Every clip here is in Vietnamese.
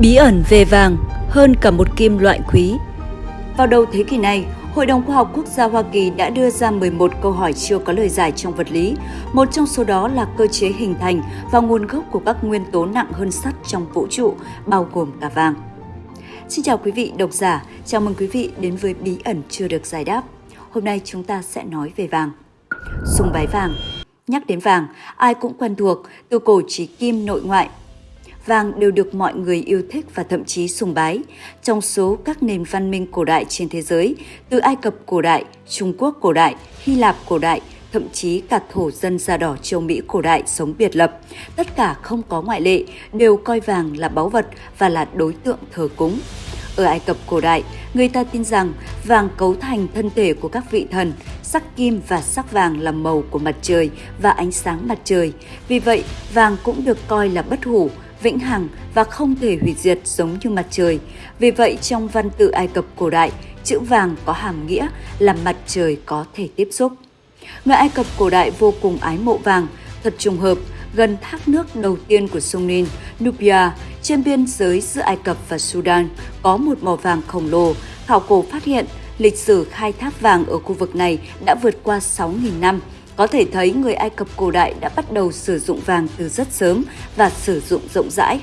Bí ẩn về vàng hơn cả một kim loại quý. Vào đầu thế kỷ này, Hội đồng Khoa học Quốc gia Hoa Kỳ đã đưa ra 11 câu hỏi chưa có lời giải trong vật lý. Một trong số đó là cơ chế hình thành và nguồn gốc của các nguyên tố nặng hơn sắt trong vũ trụ, bao gồm cả vàng. Xin chào quý vị độc giả, chào mừng quý vị đến với Bí ẩn chưa được giải đáp. Hôm nay chúng ta sẽ nói về vàng. Sùng bái vàng Nhắc đến vàng, ai cũng quen thuộc, từ cổ chí kim nội ngoại, vàng đều được mọi người yêu thích và thậm chí sùng bái. Trong số các nền văn minh cổ đại trên thế giới, từ Ai Cập cổ đại, Trung Quốc cổ đại, Hy Lạp cổ đại, thậm chí cả thổ dân da đỏ châu Mỹ cổ đại sống biệt lập, tất cả không có ngoại lệ đều coi vàng là báu vật và là đối tượng thờ cúng. Ở Ai Cập cổ đại, người ta tin rằng vàng cấu thành thân thể của các vị thần, sắc kim và sắc vàng là màu của mặt trời và ánh sáng mặt trời. Vì vậy, vàng cũng được coi là bất hủ, vĩnh hằng và không thể hủy diệt giống như mặt trời. Vì vậy, trong văn tự Ai Cập cổ đại, chữ vàng có hàm nghĩa là mặt trời có thể tiếp xúc. Người Ai Cập cổ đại vô cùng ái mộ vàng, thật trùng hợp, gần thác nước đầu tiên của sông Nin, Nubia, trên biên giới giữa Ai Cập và Sudan, có một mỏ vàng khổng lồ. Khảo cổ phát hiện lịch sử khai thác vàng ở khu vực này đã vượt qua 6.000 năm, có thể thấy người Ai Cập cổ đại đã bắt đầu sử dụng vàng từ rất sớm và sử dụng rộng rãi.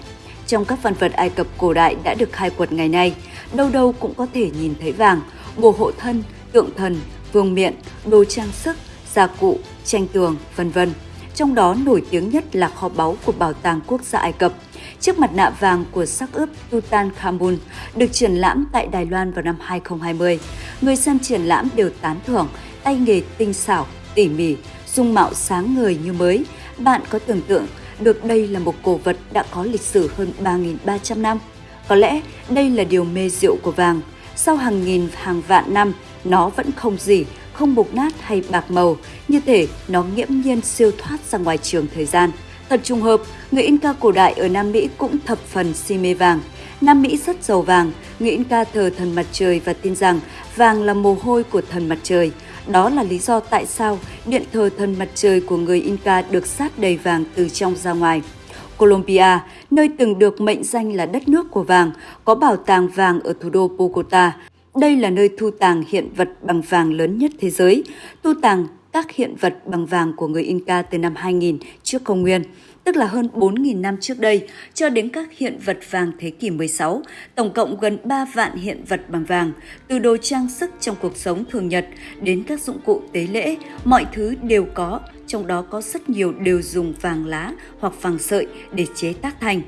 Trong các văn vật Ai Cập cổ đại đã được khai quật ngày nay, đâu đâu cũng có thể nhìn thấy vàng, bồ hộ thân, tượng thần, vương miện, đồ trang sức, gia cụ, tranh tường, vân vân. Trong đó nổi tiếng nhất là kho báu của Bảo tàng Quốc gia Ai Cập. Chiếc mặt nạ vàng của sắc ướp Tutankhamun được triển lãm tại Đài Loan vào năm 2020. Người xem triển lãm đều tán thưởng tay nghề tinh xảo, tỉ mỉ, dung mạo sáng ngời như mới, bạn có tưởng tượng được đây là một cổ vật đã có lịch sử hơn 3.300 năm? Có lẽ đây là điều mê diệu của vàng. Sau hàng nghìn hàng vạn năm, nó vẫn không gì, không mục nát hay bạc màu, như thể nó nghiễm nhiên siêu thoát ra ngoài trường thời gian. Thật trùng hợp, người Inca cổ đại ở Nam Mỹ cũng thập phần si mê vàng. Nam Mỹ rất giàu vàng, người Inca thờ thần mặt trời và tin rằng vàng là mồ hôi của thần mặt trời. Đó là lý do tại sao điện thờ thần mặt trời của người Inca được sát đầy vàng từ trong ra ngoài. Colombia, nơi từng được mệnh danh là đất nước của vàng, có bảo tàng vàng ở thủ đô Bogota. Đây là nơi thu tàng hiện vật bằng vàng lớn nhất thế giới, thu tàng các hiện vật bằng vàng của người Inca từ năm 2000 trước công nguyên tức là hơn 4.000 năm trước đây, cho đến các hiện vật vàng thế kỷ 16, tổng cộng gần 3 vạn hiện vật bằng vàng, từ đồ trang sức trong cuộc sống thường nhật đến các dụng cụ tế lễ, mọi thứ đều có, trong đó có rất nhiều đều dùng vàng lá hoặc vàng sợi để chế tác thành.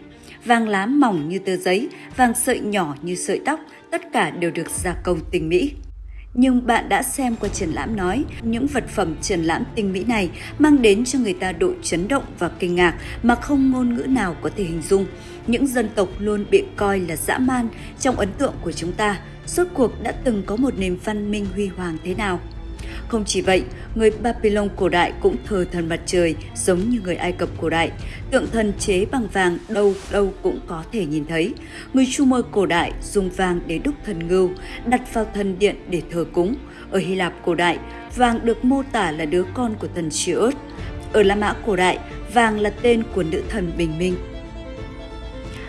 Vàng lá mỏng như tờ giấy, vàng sợi nhỏ như sợi tóc, tất cả đều được gia công tinh mỹ. Nhưng bạn đã xem qua triển lãm nói, những vật phẩm triển lãm tinh mỹ này mang đến cho người ta độ chấn động và kinh ngạc mà không ngôn ngữ nào có thể hình dung. Những dân tộc luôn bị coi là dã man trong ấn tượng của chúng ta, suốt cuộc đã từng có một nền văn minh huy hoàng thế nào. Không chỉ vậy, người Babylon cổ đại cũng thờ thần mặt trời giống như người Ai Cập cổ đại. Tượng thần chế bằng vàng đâu đâu cũng có thể nhìn thấy. Người Sumer cổ đại dùng vàng để đúc thần ngưu, đặt vào thần điện để thờ cúng. Ở Hy Lạp cổ đại, vàng được mô tả là đứa con của thần Sirius. Ở La Mã cổ đại, vàng là tên của nữ thần bình minh.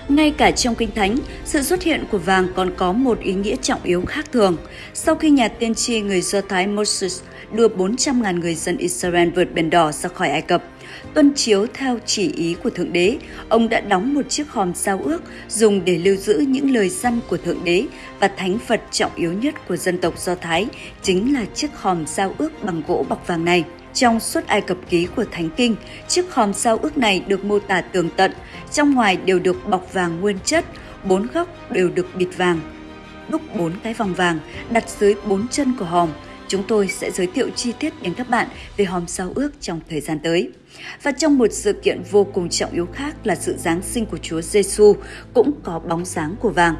Ngay cả trong Kinh Thánh, sự xuất hiện của vàng còn có một ý nghĩa trọng yếu khác thường. Sau khi nhà tiên tri người Do Thái Moses đưa 400.000 người dân Israel vượt biển đỏ ra khỏi Ai Cập, tuân chiếu theo chỉ ý của Thượng Đế, ông đã đóng một chiếc hòm giao ước dùng để lưu giữ những lời săn của Thượng Đế và thánh vật trọng yếu nhất của dân tộc Do Thái chính là chiếc hòm giao ước bằng gỗ bọc vàng này. Trong suốt Ai Cập ký của Thánh Kinh, chiếc hòm sao ước này được mô tả tường tận, trong ngoài đều được bọc vàng nguyên chất, bốn góc đều được bịt vàng. Đúc bốn cái vòng vàng đặt dưới bốn chân của hòm, chúng tôi sẽ giới thiệu chi tiết đến các bạn về hòm sao ước trong thời gian tới. Và trong một sự kiện vô cùng trọng yếu khác là sự Giáng sinh của Chúa Giêsu cũng có bóng dáng của vàng.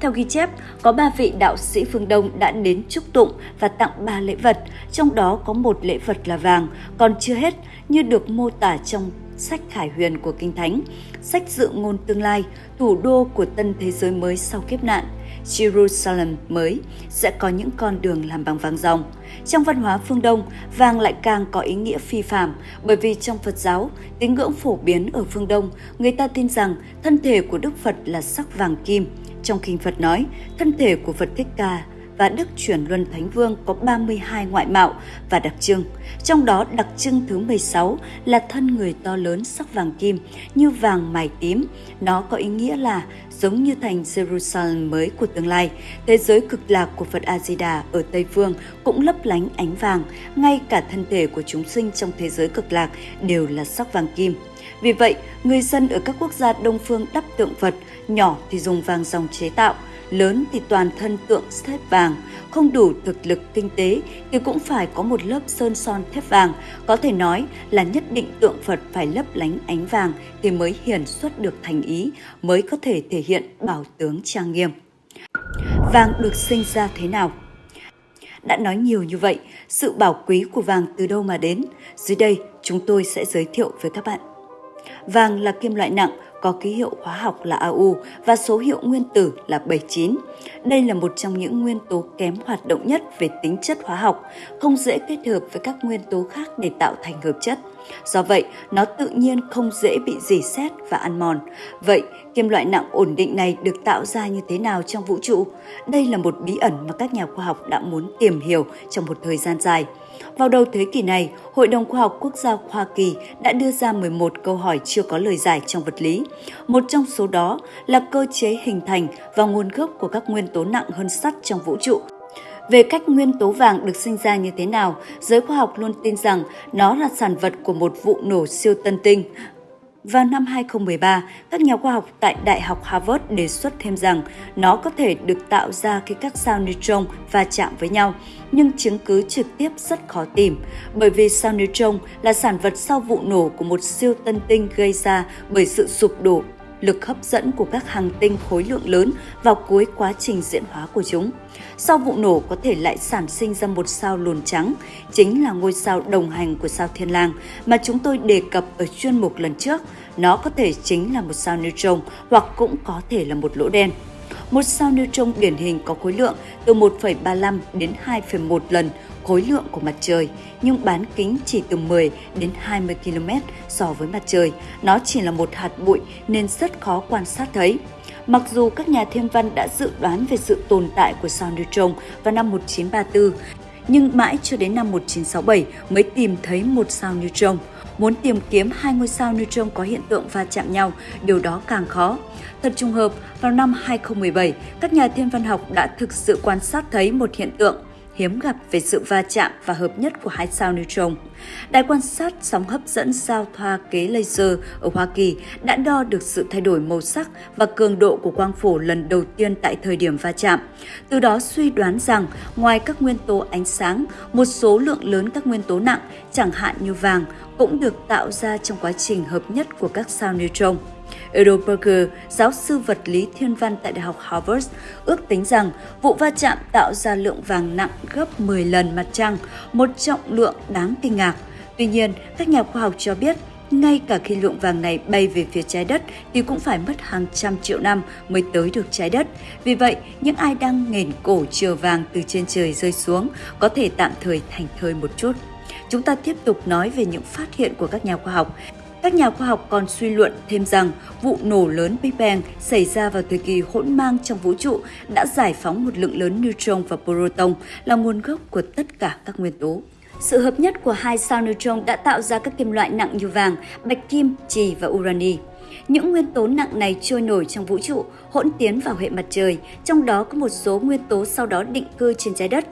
Theo ghi chép, có ba vị đạo sĩ phương Đông đã đến chúc tụng và tặng ba lễ vật, trong đó có một lễ vật là vàng, còn chưa hết như được mô tả trong sách khải huyền của Kinh Thánh, sách dự ngôn tương lai, thủ đô của tân thế giới mới sau kiếp nạn, Jerusalem mới sẽ có những con đường làm bằng vàng ròng. Trong văn hóa phương Đông, vàng lại càng có ý nghĩa phi phạm bởi vì trong Phật giáo, tín ngưỡng phổ biến ở phương Đông, người ta tin rằng thân thể của Đức Phật là sắc vàng kim. Trong kinh Phật nói, thân thể của Phật Thích Ca và Đức Chuyển Luân Thánh Vương có 32 ngoại mạo và đặc trưng. Trong đó đặc trưng thứ 16 là thân người to lớn sắc vàng kim như vàng mài tím. Nó có ý nghĩa là giống như thành Jerusalem mới của tương lai. Thế giới cực lạc của Phật A-di-đà ở Tây Phương cũng lấp lánh ánh vàng, ngay cả thân thể của chúng sinh trong thế giới cực lạc đều là sắc vàng kim. Vì vậy, người dân ở các quốc gia Đông phương đắp tượng Phật, nhỏ thì dùng vàng dòng chế tạo, lớn thì toàn thân tượng thép vàng, không đủ thực lực kinh tế thì cũng phải có một lớp sơn son thép vàng, có thể nói là nhất định tượng Phật phải lấp lánh ánh vàng thì mới hiển xuất được thành ý, mới có thể thể hiện bảo tướng trang nghiêm. Vàng được sinh ra thế nào? Đã nói nhiều như vậy, sự bảo quý của vàng từ đâu mà đến? Dưới đây, chúng tôi sẽ giới thiệu với các bạn. Vàng là kim loại nặng, có ký hiệu hóa học là AU và số hiệu nguyên tử là 79. Đây là một trong những nguyên tố kém hoạt động nhất về tính chất hóa học, không dễ kết hợp với các nguyên tố khác để tạo thành hợp chất. Do vậy, nó tự nhiên không dễ bị dỉ xét và ăn mòn. Vậy, kim loại nặng ổn định này được tạo ra như thế nào trong vũ trụ? Đây là một bí ẩn mà các nhà khoa học đã muốn tìm hiểu trong một thời gian dài. Vào đầu thế kỷ này, Hội đồng Khoa học Quốc gia Hoa Kỳ đã đưa ra 11 câu hỏi chưa có lời giải trong vật lý. Một trong số đó là cơ chế hình thành và nguồn gốc của các nguyên tố nặng hơn sắt trong vũ trụ về cách nguyên tố vàng được sinh ra như thế nào, giới khoa học luôn tin rằng nó là sản vật của một vụ nổ siêu tân tinh. Vào năm 2013, các nhà khoa học tại Đại học Harvard đề xuất thêm rằng nó có thể được tạo ra khi các sao neutron va chạm với nhau, nhưng chứng cứ trực tiếp rất khó tìm, bởi vì sao neutron là sản vật sau vụ nổ của một siêu tân tinh gây ra bởi sự sụp đổ lực hấp dẫn của các hành tinh khối lượng lớn vào cuối quá trình diễn hóa của chúng. Sau vụ nổ có thể lại sản sinh ra một sao lùn trắng, chính là ngôi sao đồng hành của sao Thiên Lang mà chúng tôi đề cập ở chuyên mục lần trước. Nó có thể chính là một sao neutron hoặc cũng có thể là một lỗ đen. Một sao neutron điển hình có khối lượng từ 1,35 đến 2,1 lần khối lượng của mặt trời, nhưng bán kính chỉ từ 10 đến 20 km so với mặt trời. Nó chỉ là một hạt bụi nên rất khó quan sát thấy. Mặc dù các nhà thiên văn đã dự đoán về sự tồn tại của sao neutron vào năm 1934, nhưng mãi cho đến năm 1967 mới tìm thấy một sao neutron. Muốn tìm kiếm hai ngôi sao neutron có hiện tượng va chạm nhau, điều đó càng khó. Thật trùng hợp, vào năm 2017, các nhà thiên văn học đã thực sự quan sát thấy một hiện tượng hiếm gặp về sự va chạm và hợp nhất của hai sao neutron. Đài quan sát sóng hấp dẫn sao thoa kế laser ở Hoa Kỳ đã đo được sự thay đổi màu sắc và cường độ của quang phổ lần đầu tiên tại thời điểm va chạm. Từ đó suy đoán rằng ngoài các nguyên tố ánh sáng, một số lượng lớn các nguyên tố nặng, chẳng hạn như vàng, cũng được tạo ra trong quá trình hợp nhất của các sao neutron. Edelberger, giáo sư vật lý thiên văn tại Đại học Harvard, ước tính rằng vụ va chạm tạo ra lượng vàng nặng gấp 10 lần mặt trăng, một trọng lượng đáng kinh ngạc. Tuy nhiên, các nhà khoa học cho biết ngay cả khi lượng vàng này bay về phía trái đất thì cũng phải mất hàng trăm triệu năm mới tới được trái đất. Vì vậy, những ai đang nghển cổ chờ vàng từ trên trời rơi xuống có thể tạm thời thành thơi một chút. Chúng ta tiếp tục nói về những phát hiện của các nhà khoa học. Các nhà khoa học còn suy luận thêm rằng vụ nổ lớn Big Bang xảy ra vào thời kỳ hỗn mang trong vũ trụ đã giải phóng một lượng lớn neutron và proton là nguồn gốc của tất cả các nguyên tố. Sự hợp nhất của hai sao neutron đã tạo ra các kim loại nặng như vàng, bạch kim, trì và urani. Những nguyên tố nặng này trôi nổi trong vũ trụ, hỗn tiến vào hệ mặt trời, trong đó có một số nguyên tố sau đó định cư trên trái đất.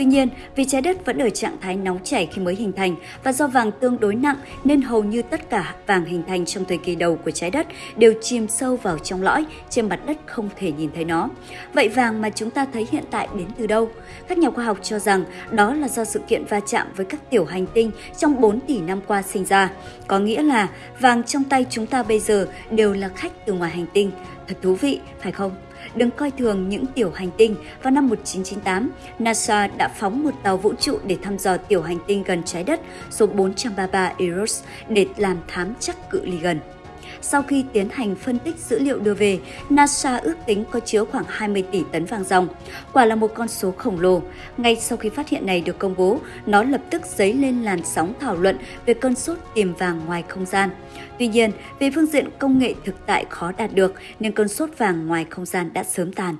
Tuy nhiên, vì trái đất vẫn ở trạng thái nóng chảy khi mới hình thành và do vàng tương đối nặng nên hầu như tất cả vàng hình thành trong thời kỳ đầu của trái đất đều chìm sâu vào trong lõi, trên mặt đất không thể nhìn thấy nó. Vậy vàng mà chúng ta thấy hiện tại đến từ đâu? Các nhà khoa học cho rằng đó là do sự kiện va chạm với các tiểu hành tinh trong 4 tỷ năm qua sinh ra. Có nghĩa là vàng trong tay chúng ta bây giờ đều là khách từ ngoài hành tinh. Thật thú vị, phải không? Đừng coi thường những tiểu hành tinh. Vào năm 1998, NASA đã phóng một tàu vũ trụ để thăm dò tiểu hành tinh gần trái đất số 433 Eros để làm thám chắc cự ly gần. Sau khi tiến hành phân tích dữ liệu đưa về, NASA ước tính có chứa khoảng 20 tỷ tấn vàng ròng. Quả là một con số khổng lồ. Ngay sau khi phát hiện này được công bố, nó lập tức dấy lên làn sóng thảo luận về cơn sốt tìm vàng ngoài không gian. Tuy nhiên, về phương diện công nghệ thực tại khó đạt được nên cơn sốt vàng ngoài không gian đã sớm tàn.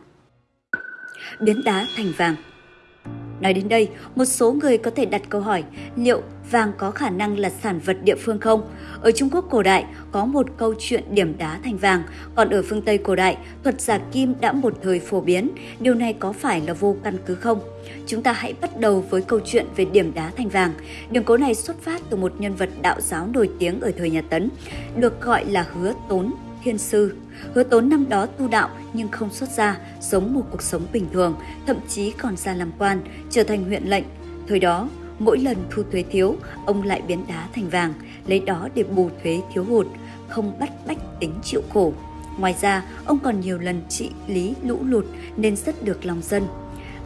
Biến đá thành vàng Nói đến đây, một số người có thể đặt câu hỏi liệu vàng có khả năng là sản vật địa phương không? Ở Trung Quốc cổ đại có một câu chuyện điểm đá thành vàng, còn ở phương Tây cổ đại, thuật giả kim đã một thời phổ biến. Điều này có phải là vô căn cứ không? Chúng ta hãy bắt đầu với câu chuyện về điểm đá thành vàng. Đường cố này xuất phát từ một nhân vật đạo giáo nổi tiếng ở thời nhà Tấn, được gọi là Hứa Tốn Thiên Sư. Hứa Tốn năm đó tu đạo nhưng không xuất gia, sống một cuộc sống bình thường, thậm chí còn ra làm quan, trở thành huyện lệnh. Thời đó, mỗi lần thu thuế thiếu, ông lại biến đá thành vàng, lấy đó để bù thuế thiếu hụt, không bắt bách tính chịu khổ. Ngoài ra, ông còn nhiều lần trị lý lũ lụt nên rất được lòng dân.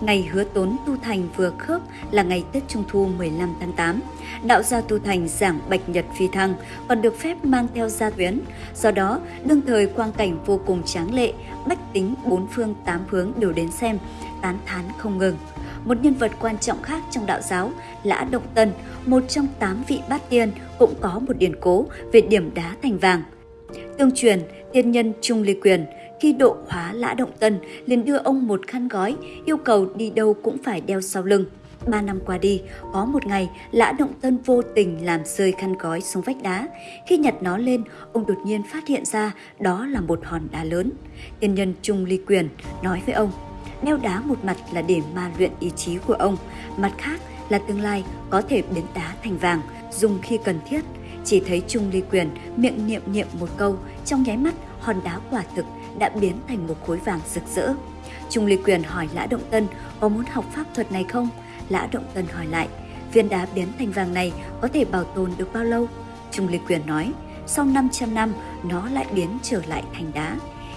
Ngày hứa tốn tu thành vừa khớp là ngày Tết Trung Thu 15 tháng 8. Đạo gia tu thành giảng bạch nhật phi thăng còn được phép mang theo gia tuyến. Do đó, đương thời quang cảnh vô cùng tráng lệ, bách tính bốn phương tám hướng đều đến xem, tán thán không ngừng. Một nhân vật quan trọng khác trong đạo giáo, Lã Động Tân, một trong tám vị bát tiên, cũng có một điển cố về điểm đá thành vàng. Tương truyền, tiên nhân Trung Ly Quyền khi độ hóa Lã Động Tân liền đưa ông một khăn gói, yêu cầu đi đâu cũng phải đeo sau lưng. Ba năm qua đi, có một ngày, Lã Động Tân vô tình làm rơi khăn gói xuống vách đá. Khi nhặt nó lên, ông đột nhiên phát hiện ra đó là một hòn đá lớn. Tiên nhân Trung Ly Quyền nói với ông, đeo đá một mặt là để ma luyện ý chí của ông, mặt khác là tương lai có thể biến đá thành vàng, dùng khi cần thiết. Chỉ thấy Trung Ly Quyền miệng niệm niệm một câu, trong nháy mắt hòn đá quả thực đã biến thành một khối vàng rực rỡ. Trung Ly Quyền hỏi Lã Động Tân có muốn học pháp thuật này không? Lã Động Tân hỏi lại, viên đá biến thành vàng này có thể bảo tồn được bao lâu? Trung Ly Quyền nói, sau 500 năm nó lại biến trở lại thành đá.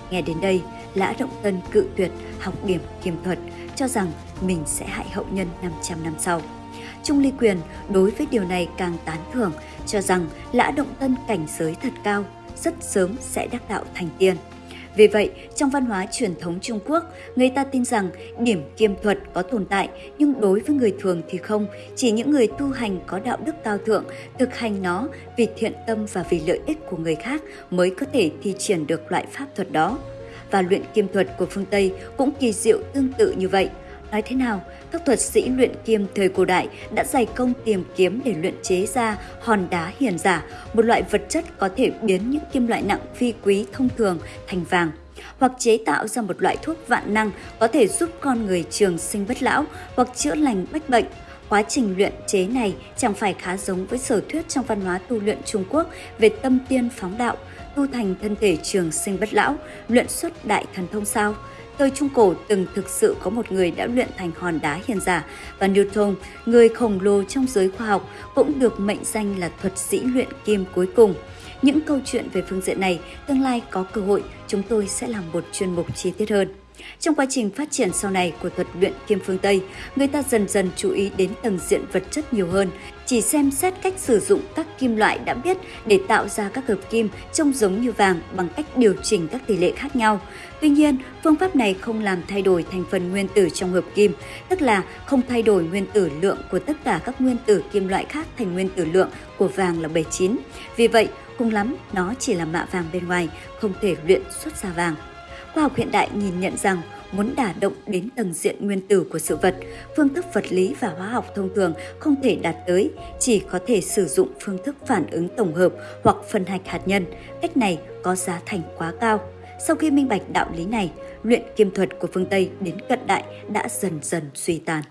Nghe đến đây, Lã Động Tân cự tuyệt học điểm kiềm thuật, cho rằng mình sẽ hại hậu nhân 500 năm sau. Trung Ly Quyền đối với điều này càng tán thưởng, cho rằng Lã Động Tân cảnh giới thật cao, rất sớm sẽ đắc đạo thành tiên. Vì vậy, trong văn hóa truyền thống Trung Quốc, người ta tin rằng điểm kiêm thuật có tồn tại, nhưng đối với người thường thì không. Chỉ những người tu hành có đạo đức cao thượng, thực hành nó vì thiện tâm và vì lợi ích của người khác mới có thể thi triển được loại pháp thuật đó. Và luyện kiêm thuật của phương Tây cũng kỳ diệu tương tự như vậy. Nói thế nào, các thuật sĩ luyện kim thời cổ đại đã dày công tìm kiếm để luyện chế ra hòn đá hiền giả, một loại vật chất có thể biến những kim loại nặng phi quý thông thường thành vàng hoặc chế tạo ra một loại thuốc vạn năng có thể giúp con người trường sinh bất lão hoặc chữa lành bách bệnh. Quá trình luyện chế này chẳng phải khá giống với sở thuyết trong văn hóa tu luyện Trung Quốc về tâm tiên phóng đạo, tu thành thân thể trường sinh bất lão, luyện xuất đại thần thông sao? Thời Trung Cổ từng thực sự có một người đã luyện thành hòn đá hiền giả và Newton, người khổng lồ trong giới khoa học, cũng được mệnh danh là thuật sĩ luyện kim cuối cùng. Những câu chuyện về phương diện này, tương lai có cơ hội chúng tôi sẽ làm một chuyên mục chi tiết hơn. Trong quá trình phát triển sau này của thuật luyện kim phương Tây, người ta dần dần chú ý đến tầng diện vật chất nhiều hơn, chỉ xem xét cách sử dụng các kim loại đã biết để tạo ra các hợp kim trông giống như vàng bằng cách điều chỉnh các tỷ lệ khác nhau. Tuy nhiên, phương pháp này không làm thay đổi thành phần nguyên tử trong hợp kim, tức là không thay đổi nguyên tử lượng của tất cả các nguyên tử kim loại khác thành nguyên tử lượng của vàng là 79. Vì vậy, cùng lắm nó chỉ là mạ vàng bên ngoài, không thể luyện xuất ra vàng. Khoa học hiện đại nhìn nhận rằng muốn đả động đến tầng diện nguyên tử của sự vật, phương thức vật lý và hóa học thông thường không thể đạt tới, chỉ có thể sử dụng phương thức phản ứng tổng hợp hoặc phân hạch hạt nhân. Cách này có giá thành quá cao. Sau khi minh bạch đạo lý này, luyện kim thuật của phương Tây đến cận đại đã dần dần suy tàn.